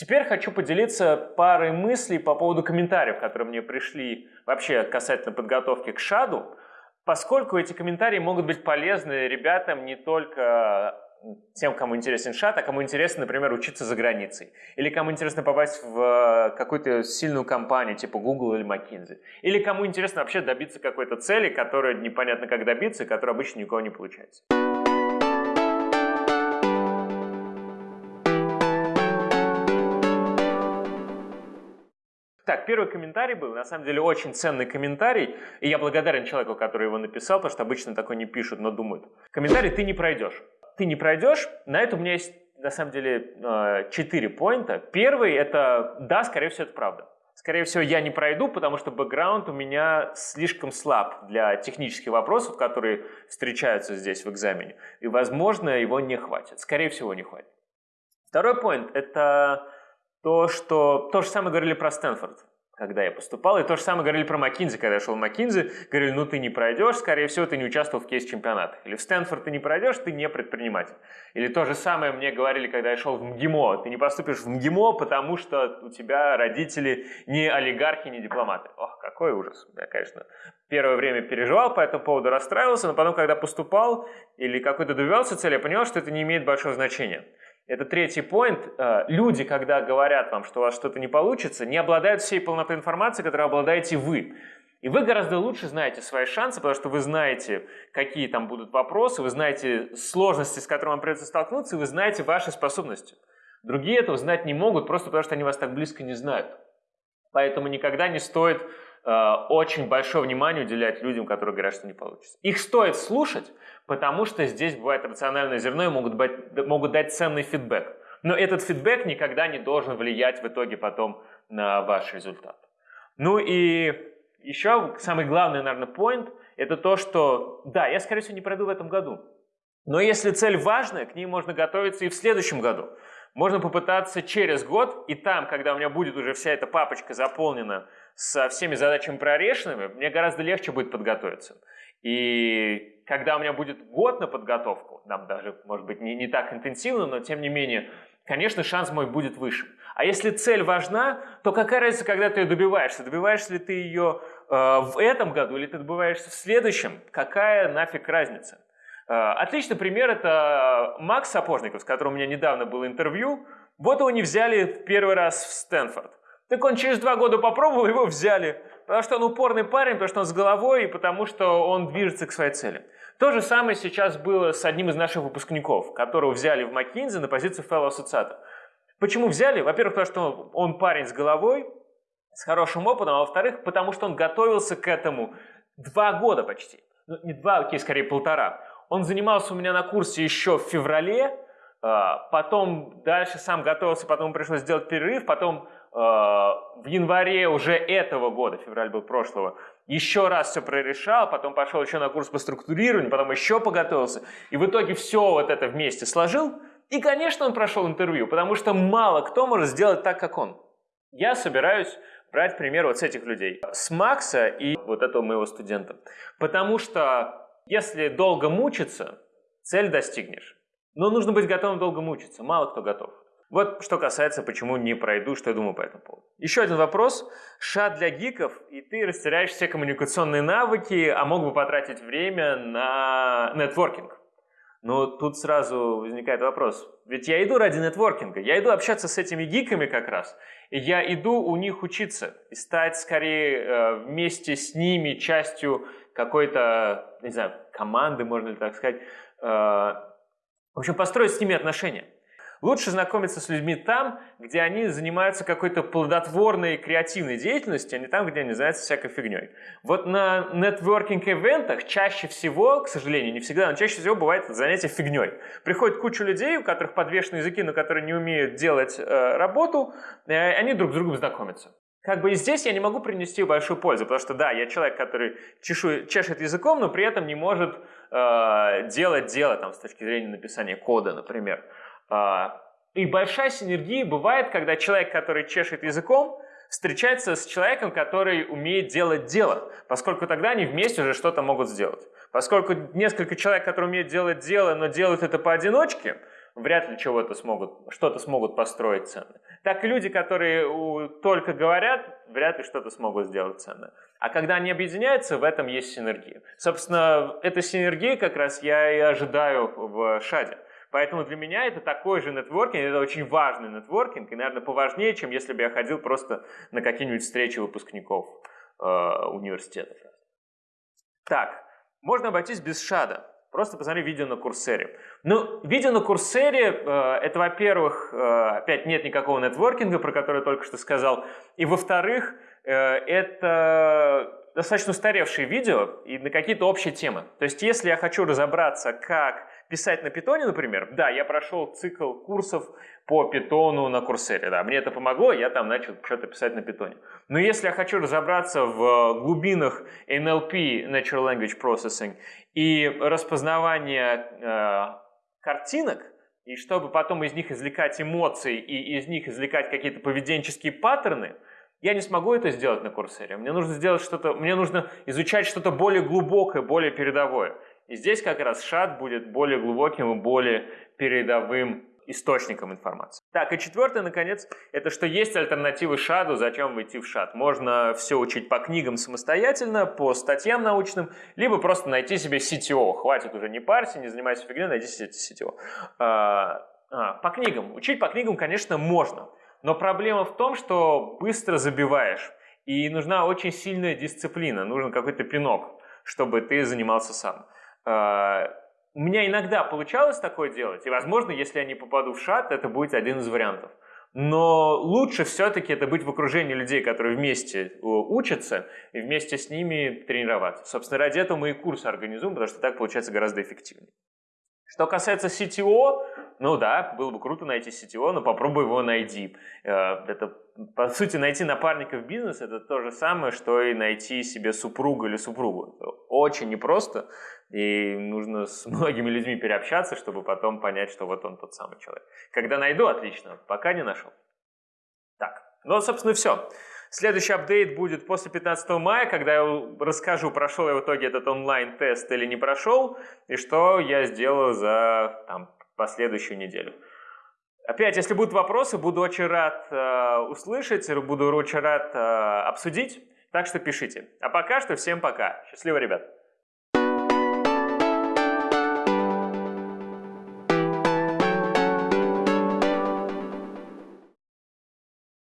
Теперь хочу поделиться парой мыслей по поводу комментариев, которые мне пришли вообще касательно подготовки к ШАДу, поскольку эти комментарии могут быть полезны ребятам не только тем, кому интересен ШАД, а кому интересно, например, учиться за границей. Или кому интересно попасть в какую-то сильную компанию, типа Google или McKinsey. Или кому интересно вообще добиться какой-то цели, которую непонятно как добиться, и которая обычно никого не получается. Так, первый комментарий был, на самом деле, очень ценный комментарий, и я благодарен человеку, который его написал, потому что обычно такой не пишут, но думают. Комментарий «ты не пройдешь». Ты не пройдешь, на это у меня есть, на самом деле, э, четыре поинта. Первый – это «да, скорее всего, это правда». Скорее всего, я не пройду, потому что бэкграунд у меня слишком слаб для технических вопросов, которые встречаются здесь в экзамене. И, возможно, его не хватит. Скорее всего, не хватит. Второй поинт – это то, что то же самое говорили про Стэнфорд, когда я поступал, и то же самое говорили про Маккинзи, когда я шел в Маккинзи, говорили, ну ты не пройдешь, скорее всего, ты не участвовал в кейс-чемпионатах. Или в Стэнфорд ты не пройдешь, ты не предприниматель. Или то же самое мне говорили, когда я шел в МГИМО, ты не поступишь в МГИМО, потому что у тебя родители не олигархи, не дипломаты. Ох, какой ужас. Я, конечно, первое время переживал по этому поводу, расстраивался, но потом, когда поступал или какой-то добивался цели, я понял, что это не имеет большого значения. Это третий поинт. Э, люди, когда говорят вам, что у вас что-то не получится, не обладают всей полнотой информации, которой обладаете вы. И вы гораздо лучше знаете свои шансы, потому что вы знаете, какие там будут вопросы, вы знаете сложности, с которыми вам придется столкнуться, и вы знаете ваши способности. Другие этого знать не могут, просто потому что они вас так близко не знают. Поэтому никогда не стоит очень большое внимание уделять людям, которые говорят, что не получится. Их стоит слушать, потому что здесь бывает рациональное зерно и могут, быть, могут дать ценный фидбэк. Но этот фидбэк никогда не должен влиять в итоге потом на ваш результат. Ну и еще самый главный, наверное, point – это то, что, да, я, скорее всего, не пройду в этом году. Но если цель важная, к ней можно готовиться и в следующем году. Можно попытаться через год, и там, когда у меня будет уже вся эта папочка заполнена со всеми задачами прорешенными, мне гораздо легче будет подготовиться. И когда у меня будет год на подготовку, нам даже, может быть, не, не так интенсивно, но тем не менее, конечно, шанс мой будет выше. А если цель важна, то какая разница, когда ты ее добиваешься? Добиваешься ли ты ее э, в этом году или ты добиваешься в следующем? Какая нафиг разница? Э, отличный пример – это Макс Сапожников, с которым у меня недавно было интервью. Вот его не взяли первый раз в Стэнфорд. Так он через два года попробовал, его взяли. Потому что он упорный парень, потому что он с головой и потому что он движется к своей цели. То же самое сейчас было с одним из наших выпускников, которого взяли в McKinsey на позицию fellow ассоциата. Почему взяли? Во-первых, потому что он парень с головой, с хорошим опытом, а во-вторых, потому что он готовился к этому два года почти. Ну, не два, окей, скорее полтора. Он занимался у меня на курсе еще в феврале, а, потом дальше сам готовился, потом пришлось сделать перерыв, потом в январе уже этого года, февраль был прошлого, еще раз все прорешал, потом пошел еще на курс по структурированию, потом еще поготовился, и в итоге все вот это вместе сложил, и, конечно, он прошел интервью, потому что мало кто может сделать так, как он. Я собираюсь брать пример вот с этих людей, с Макса и вот этого моего студента, потому что если долго мучиться, цель достигнешь. Но нужно быть готовым долго мучиться, мало кто готов. Вот что касается, почему не пройду, что я думаю по этому поводу. Еще один вопрос. Шат для гиков, и ты растеряешь все коммуникационные навыки, а мог бы потратить время на нетворкинг. Но тут сразу возникает вопрос. Ведь я иду ради нетворкинга, я иду общаться с этими гиками как раз, и я иду у них учиться и стать скорее э, вместе с ними частью какой-то, не знаю, команды, можно ли так сказать. Э, в общем, построить с ними отношения. Лучше знакомиться с людьми там, где они занимаются какой-то плодотворной креативной деятельностью, а не там, где они занимаются всякой фигней. Вот на нетворкинг-эвентах чаще всего, к сожалению, не всегда, но чаще всего бывает занятие фигней. Приходит куча людей, у которых подвешены языки, но которые не умеют делать э, работу, и они друг с другом знакомятся. Как бы и здесь я не могу принести большую пользу, потому что да, я человек, который чешу, чешет языком, но при этом не может э, делать дело там, с точки зрения написания кода, например. А, и большая синергия бывает, когда человек, который чешет языком, встречается с человеком, который умеет делать дело, поскольку тогда они вместе уже что-то могут сделать. Поскольку несколько человек, которые умеют делать дело, но делают это поодиночке, вряд ли чего-то смогут, что-то смогут построить ценное. так и люди, которые только говорят, вряд ли что-то смогут сделать ценное. А когда они объединяются, в этом есть синергия. Собственно, эта синергия как раз я и ожидаю в шаде. Поэтому для меня это такой же нетворкинг, это очень важный нетворкинг, и, наверное, поважнее, чем если бы я ходил просто на какие-нибудь встречи выпускников э, университетов. Так, можно обойтись без шада. Просто посмотри видео на Курсере. Ну, видео на Курсере, э, это, во-первых, э, опять нет никакого нетворкинга, про который я только что сказал. И, во-вторых, э, это достаточно устаревшие видео и на какие-то общие темы. То есть, если я хочу разобраться, как писать на питоне, например, да, я прошел цикл курсов по питону на курсере, да, мне это помогло, я там начал что-то писать на питоне. Но если я хочу разобраться в глубинах NLP, Natural Language Processing, и распознавания э, картинок, и чтобы потом из них извлекать эмоции и из них извлекать какие-то поведенческие паттерны, я не смогу это сделать на курсере. Мне нужно сделать что-то, мне нужно изучать что-то более глубокое, более передовое. И здесь как раз шат будет более глубоким и более передовым источником информации. Так, и четвертое, наконец, это что есть альтернативы шаду, зачем войти в шад. Можно все учить по книгам самостоятельно, по статьям научным, либо просто найти себе CTO. Хватит уже не парься, не занимайся фигней, найди себе CTO. А, а, по книгам. Учить по книгам, конечно, можно. Но проблема в том, что быстро забиваешь. И нужна очень сильная дисциплина, нужен какой-то пинок, чтобы ты занимался сам. А, у меня иногда получалось такое делать, и, возможно, если я не попаду в шат, это будет один из вариантов. Но лучше все-таки это быть в окружении людей, которые вместе э, учатся, и вместе с ними тренироваться. Собственно, ради этого мы и курсы организуем, потому что так получается гораздо эффективнее. Что касается CTO, ну да, было бы круто найти CTO, но попробуй его найти. Э, это, по сути, найти напарника в бизнес – это то же самое, что и найти себе супруга или супругу. Очень непросто, и нужно с многими людьми переобщаться, чтобы потом понять, что вот он тот самый человек. Когда найду, отлично, пока не нашел. Так, ну, собственно, все. Следующий апдейт будет после 15 мая, когда я расскажу, прошел я в итоге этот онлайн-тест или не прошел, и что я сделал за там, последующую неделю. Опять, если будут вопросы, буду очень рад э, услышать, буду очень рад э, обсудить, так что пишите. А пока что всем пока. Счастливо, ребят!